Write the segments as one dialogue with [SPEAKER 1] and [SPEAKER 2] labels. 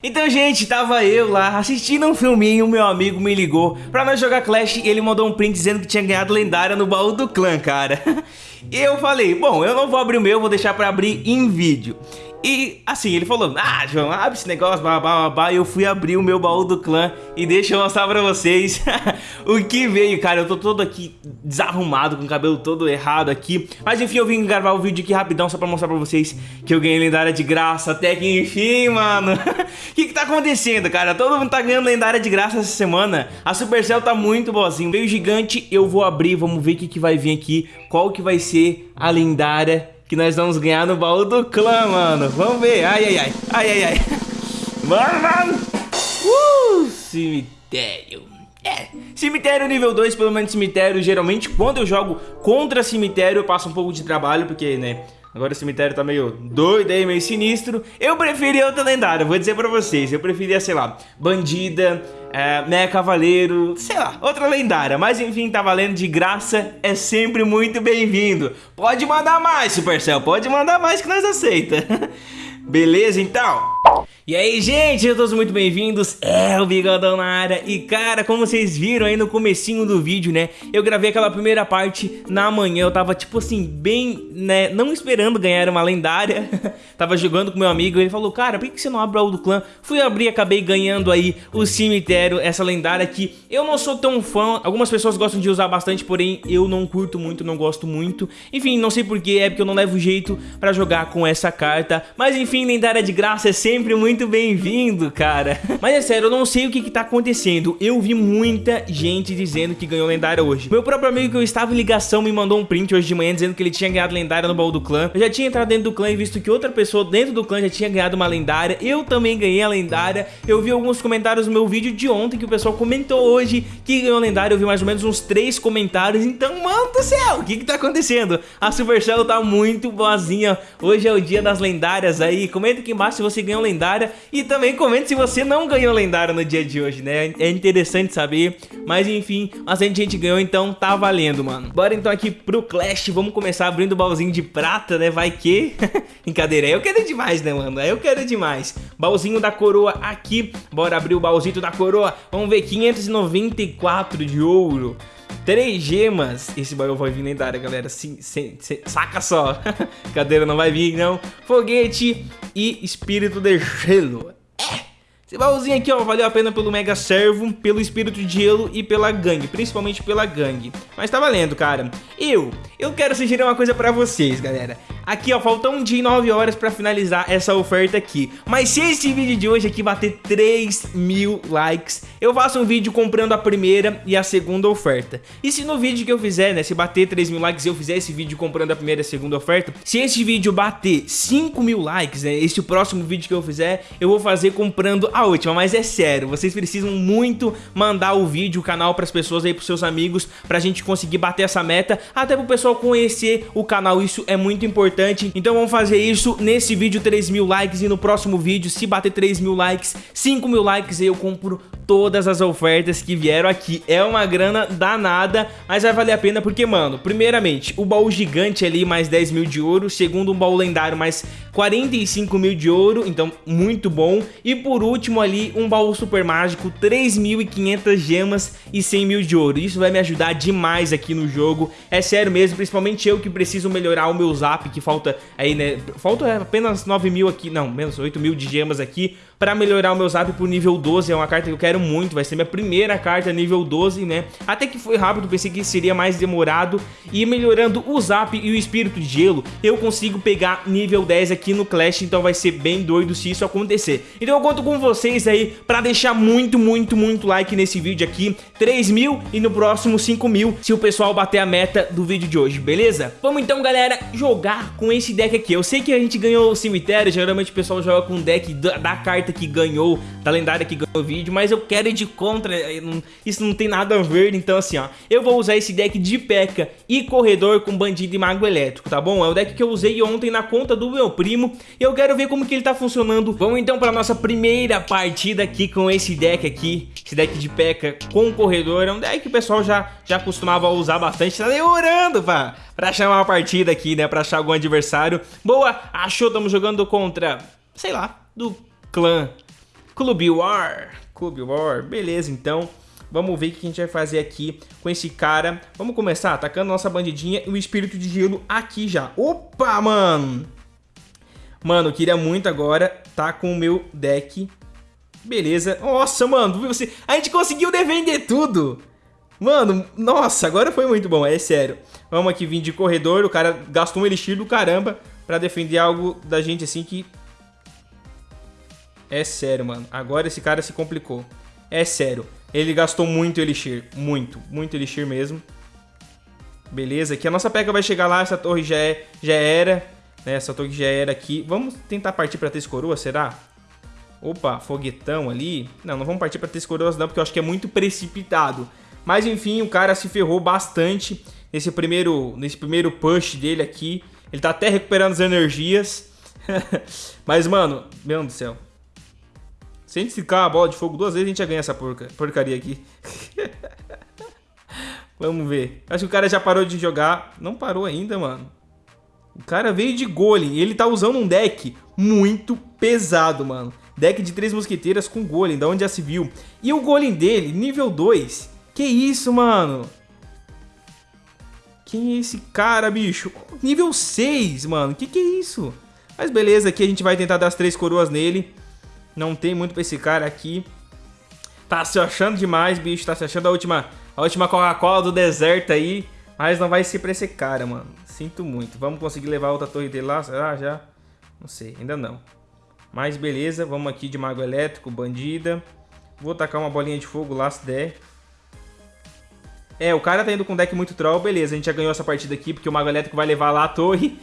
[SPEAKER 1] Então, gente, tava eu lá assistindo um filminho, meu amigo me ligou pra nós jogar Clash e ele mandou um print dizendo que tinha ganhado lendária no baú do clã, cara. E eu falei, bom, eu não vou abrir o meu, vou deixar pra abrir em vídeo. E assim, ele falou, ah, João, abre esse negócio, babá, babá. E eu fui abrir o meu baú do clã e deixa eu mostrar pra vocês o que veio, cara. Eu tô todo aqui desarrumado, com o cabelo todo errado aqui. Mas enfim, eu vim gravar o vídeo aqui rapidão só pra mostrar pra vocês que eu ganhei lendária de graça. Até que enfim, mano. O que que tá acontecendo, cara? Todo mundo tá ganhando lendária de graça essa semana. A Supercell tá muito boazinha. Veio gigante, eu vou abrir, vamos ver o que que vai vir aqui. Qual que vai ser a lendária que nós vamos ganhar no baú do clã, mano. Vamos ver. Ai, ai, ai. Ai, ai, ai. Mano, mano. Uh, cemitério. É, cemitério nível 2, pelo menos cemitério, geralmente quando eu jogo contra cemitério eu passo um pouco de trabalho, porque, né, Agora o cemitério tá meio doido aí, meio sinistro. Eu preferia outra lendária, vou dizer pra vocês. Eu preferia, sei lá, bandida, é, né, cavaleiro, sei lá, outra lendária. Mas enfim, tá valendo de graça, é sempre muito bem-vindo. Pode mandar mais, Supercell, pode mandar mais que nós aceita. Beleza, então? E aí, gente, todos muito bem-vindos, é o Bigodão na área. E cara, como vocês viram aí no comecinho do vídeo, né? Eu gravei aquela primeira parte na manhã. Eu tava, tipo assim, bem, né, não esperando ganhar uma lendária. Tava jogando com meu amigo, ele falou Cara, por que você não abre o do clã? Fui abrir e acabei ganhando aí o cemitério, essa lendária que eu não sou tão fã. Algumas pessoas gostam de usar bastante, porém eu não curto muito, não gosto muito. Enfim, não sei porquê, é porque eu não levo jeito pra jogar com essa carta. Mas enfim, lendária de graça é sempre muito muito bem-vindo, cara. Mas é sério, eu não sei o que que tá acontecendo. Eu vi muita gente dizendo que ganhou lendária hoje. Meu próprio amigo que eu estava em ligação me mandou um print hoje de manhã dizendo que ele tinha ganhado lendária no baú do clã. Eu já tinha entrado dentro do clã e visto que outra pessoa dentro do clã já tinha ganhado uma lendária. Eu também ganhei a lendária. Eu vi alguns comentários no meu vídeo de ontem que o pessoal comentou hoje que ganhou lendária. Eu vi mais ou menos uns três comentários. Então, mano do céu, o que que tá acontecendo? A Supercell tá muito boazinha. Hoje é o dia das lendárias aí. Comenta aqui embaixo se você ganhou lendária e também comente se você não ganhou lendário no dia de hoje, né? É interessante saber. Mas enfim, bastante gente ganhou, então tá valendo, mano. Bora então aqui pro Clash. Vamos começar abrindo o baúzinho de prata, né? Vai que... Brincadeira, eu quero demais, né, mano? Eu quero demais. Baúzinho da coroa aqui. Bora abrir o baúzinho da coroa. Vamos ver, 594 de ouro. Três gemas. Esse baú vai vir lendária, galera. Sim, sim, sim, saca só. Cadeira não vai vir, não. Foguete e espírito de gelo. Esse baúzinho aqui, ó, valeu a pena pelo Mega Servo, pelo Espírito de Gelo e pela gangue, principalmente pela gangue. Mas tá valendo, cara. Eu, eu quero sugerir uma coisa pra vocês, galera. Aqui, ó, faltam um dia e 9 horas pra finalizar essa oferta aqui. Mas se esse vídeo de hoje aqui bater 3 mil likes, eu faço um vídeo comprando a primeira e a segunda oferta. E se no vídeo que eu fizer, né, se bater 3 mil likes eu fizer esse vídeo comprando a primeira e a segunda oferta, se esse vídeo bater 5 mil likes, né, esse próximo vídeo que eu fizer, eu vou fazer comprando a última. Mas é sério, vocês precisam muito mandar o vídeo, o canal pras pessoas aí, pros seus amigos, pra gente conseguir bater essa meta, até pro pessoal conhecer o canal, isso é muito importante importante. Então vamos fazer isso nesse vídeo 3 mil likes e no próximo vídeo, se bater 3 mil likes, 5 mil likes, eu compro todas as ofertas que vieram aqui. É uma grana danada, mas vai valer a pena porque, mano, primeiramente, o baú gigante ali mais 10 mil de ouro, segundo um baú lendário mais 45 mil de ouro, então muito bom. E por último ali, um baú super mágico, 3.500 gemas e 100 mil de ouro. Isso vai me ajudar demais aqui no jogo, é sério mesmo, principalmente eu que preciso melhorar o meu zap, que falta aí, né? Falta apenas 9 mil aqui, não, menos 8 mil de gemas aqui para melhorar o meu zap pro nível 12. É uma carta que eu quero muito, vai ser minha primeira carta nível 12, né? Até que foi rápido, pensei que seria mais demorado. E melhorando o zap e o espírito de gelo, eu consigo pegar nível 10 aqui no Clash, então vai ser bem doido se isso acontecer. Então eu conto com vocês aí para deixar muito, muito, muito like nesse vídeo aqui. 3 mil e no próximo 5 mil, se o pessoal bater a meta do vídeo de hoje, beleza? Vamos então, galera, jogar com esse deck aqui. Eu sei que a gente ganhou o cemitério, geralmente o pessoal joga com o deck da, da carta carta que ganhou, da lendária que ganhou o vídeo, mas eu quero ir de contra, isso não tem nada a ver, então assim, ó, eu vou usar esse deck de P.E.K.K.A. e Corredor com Bandido e Mago Elétrico, tá bom? É o deck que eu usei ontem na conta do meu primo, e eu quero ver como que ele tá funcionando. Vamos então para nossa primeira partida aqui com esse deck aqui, esse deck de P.E.K.K.A. com Corredor, é um deck que o pessoal já, já costumava usar bastante, tá demorando, pá, pra chamar uma partida aqui, né, pra achar algum adversário. Boa, achou, estamos jogando contra, sei lá, do clã Clube War. Clube War. Beleza, então. Vamos ver o que a gente vai fazer aqui com esse cara. Vamos começar atacando nossa bandidinha e o espírito de gelo aqui já. Opa, mano! Mano, queria muito agora tá com o meu deck. Beleza. Nossa, mano, você... a gente conseguiu defender tudo. Mano, nossa, agora foi muito bom, é sério. Vamos aqui vir de corredor, o cara gastou um elixir do caramba pra defender algo da gente assim que... É sério, mano. Agora esse cara se complicou. É sério. Ele gastou muito elixir. Muito, muito elixir mesmo. Beleza, aqui a nossa peca vai chegar lá, essa torre já, é, já era. Né? Essa torre já era aqui. Vamos tentar partir pra três coroas, será? Opa, foguetão ali. Não, não vamos partir pra três coroas não, porque eu acho que é muito precipitado. Mas enfim, o cara se ferrou bastante nesse primeiro, nesse primeiro push dele aqui. Ele tá até recuperando as energias. Mas, mano, meu Deus do céu. Se a gente ficar a bola de fogo duas vezes, a gente já ganha essa porca, porcaria aqui. Vamos ver. Acho que o cara já parou de jogar. Não parou ainda, mano. O cara veio de golem. Ele tá usando um deck muito pesado, mano. Deck de três mosqueteiras com golem, da onde já se viu. E o golem dele, nível 2. Que isso, mano? Quem é esse cara, bicho? Nível 6, mano. Que que é isso? Mas beleza, aqui a gente vai tentar dar as três coroas nele. Não tem muito pra esse cara aqui. Tá se achando demais, bicho. Tá se achando a última, a última Coca-Cola do deserto aí. Mas não vai ser pra esse cara, mano. Sinto muito. Vamos conseguir levar outra torre dele lá? Será? Já? Não sei, ainda não. Mas beleza, vamos aqui de mago elétrico, bandida. Vou tacar uma bolinha de fogo lá se der. É, o cara tá indo com deck muito troll, beleza, a gente já ganhou essa partida aqui, porque o Mago Elétrico vai levar lá a torre.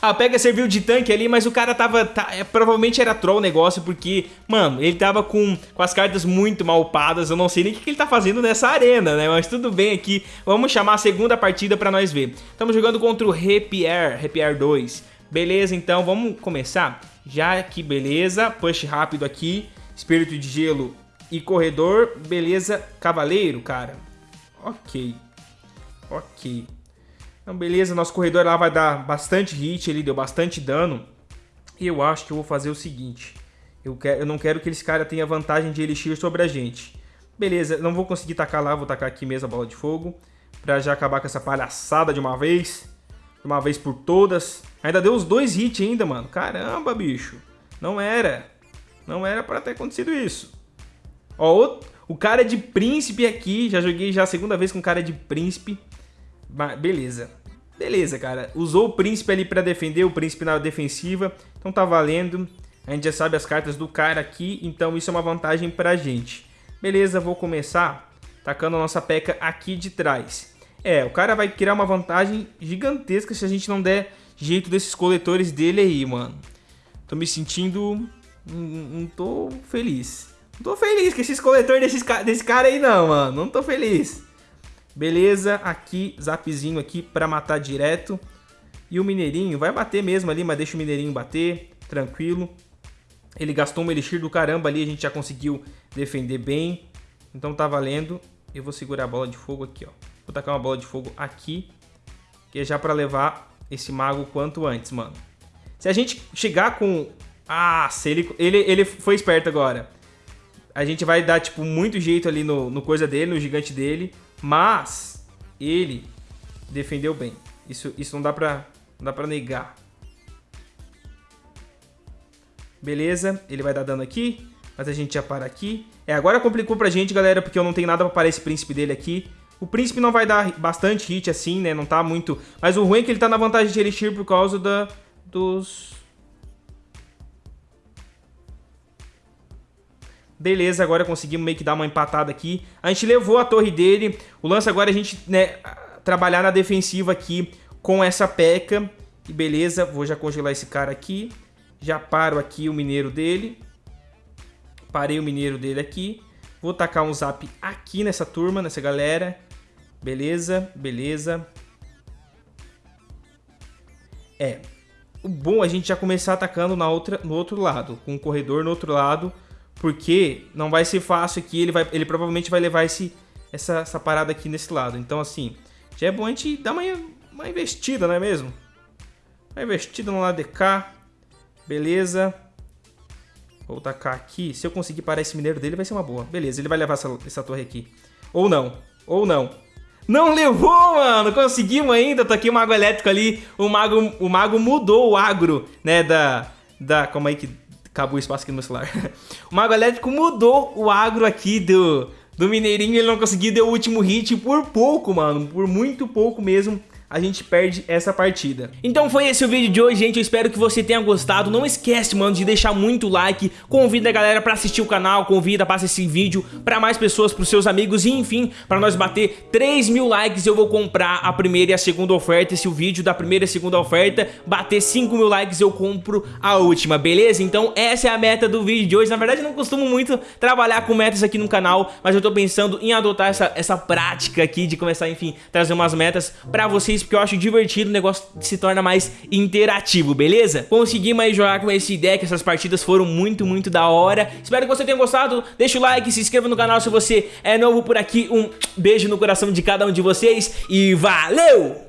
[SPEAKER 1] a Pega serviu de tanque ali, mas o cara tava... Tá, é, provavelmente era troll o negócio, porque, mano, ele tava com, com as cartas muito mal upadas, eu não sei nem o que, que ele tá fazendo nessa arena, né? Mas tudo bem aqui, vamos chamar a segunda partida pra nós ver. Estamos jogando contra o Rapier, Rapier 2. Beleza, então, vamos começar? Já que beleza, push rápido aqui, Espírito de Gelo e Corredor, beleza, Cavaleiro, cara. Ok. Ok. Então, beleza, nosso corredor lá vai dar bastante hit, ele deu bastante dano. E eu acho que eu vou fazer o seguinte. Eu, quero, eu não quero que esse cara tenha vantagem de elixir sobre a gente. Beleza, não vou conseguir tacar lá, vou tacar aqui mesmo a bola de fogo. Pra já acabar com essa palhaçada de uma vez. De uma vez por todas. Ainda deu os dois hits ainda, mano. Caramba, bicho. Não era. Não era pra ter acontecido isso. Ó, o cara de príncipe aqui, já joguei já a segunda vez com cara de príncipe. Beleza. Beleza, cara. Usou o príncipe ali pra defender, o príncipe na defensiva. Então tá valendo. A gente já sabe as cartas do cara aqui, então isso é uma vantagem pra gente. Beleza, vou começar tacando a nossa peca aqui de trás. É, o cara vai criar uma vantagem gigantesca se a gente não der jeito desses coletores dele aí, mano. Tô me sentindo... Não tô feliz. Não tô feliz com esses coletores desses, desse cara aí não, mano. Não tô feliz. Beleza, aqui, zapzinho aqui pra matar direto. E o mineirinho vai bater mesmo ali, mas deixa o mineirinho bater, tranquilo. Ele gastou um elixir do caramba ali, a gente já conseguiu defender bem. Então tá valendo. Eu vou segurar a bola de fogo aqui, ó. Vou tacar uma bola de fogo aqui, que é já pra levar esse mago quanto antes, mano. Se a gente chegar com... Ah, se ele, ele, ele foi esperto agora a gente vai dar, tipo, muito jeito ali no, no coisa dele, no gigante dele, mas ele defendeu bem. Isso, isso não dá pra, não dá pra negar. Beleza, ele vai dar dano aqui, mas a gente já para aqui. É, agora complicou pra gente, galera, porque eu não tenho nada pra parar esse príncipe dele aqui. O príncipe não vai dar bastante hit assim, né, não tá muito... Mas o ruim é que ele tá na vantagem de Elixir por causa da, dos Beleza, agora conseguimos meio que dar uma empatada aqui. A gente levou a torre dele. O lance agora é a gente né, trabalhar na defensiva aqui com essa peca. E beleza, vou já congelar esse cara aqui. Já paro aqui o mineiro dele. Parei o mineiro dele aqui. Vou tacar um zap aqui nessa turma, nessa galera. Beleza, beleza. É, o bom é a gente já começar atacando na outra, no outro lado. Com o corredor no outro lado porque não vai ser fácil aqui, ele, vai, ele provavelmente vai levar esse, essa, essa parada aqui nesse lado. Então, assim, já é bom a gente dar uma, uma investida, não é mesmo? Uma investida no lado de cá. Beleza. Vou tacar aqui. Se eu conseguir parar esse mineiro dele, vai ser uma boa. Beleza, ele vai levar essa, essa torre aqui. Ou não. Ou não. Não levou, mano! Conseguimos ainda. Tô aqui o mago elétrico ali. O mago, o mago mudou o agro, né? Da. Da. Calma aí que acabou o espaço aqui no meu celular. o mago elétrico mudou o agro aqui do. Do Mineirinho, ele não conseguiu, deu o último hit por pouco, mano. Por muito pouco mesmo a gente perde essa partida. Então foi esse o vídeo de hoje, gente. Eu espero que você tenha gostado. Não esquece, mano, de deixar muito like. Convida a galera pra assistir o canal. Convida, passa esse vídeo pra mais pessoas, pros seus amigos. E enfim, pra nós bater 3 mil likes, eu vou comprar a primeira e a segunda oferta. Se o vídeo da primeira e segunda oferta bater 5 mil likes, eu compro a última, beleza? Então essa é a meta do vídeo de hoje. Na verdade, eu não costumo muito trabalhar com metas aqui no canal, mas eu tô pensando em adotar essa, essa prática aqui de começar, enfim, trazer umas metas pra vocês porque eu acho divertido, o negócio se torna mais interativo, beleza? Conseguimos aí jogar com esse deck, essas partidas foram muito, muito da hora. Espero que você tenha gostado, deixa o like, se inscreva no canal se você é novo por aqui. Um beijo no coração de cada um de vocês e valeu!